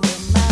du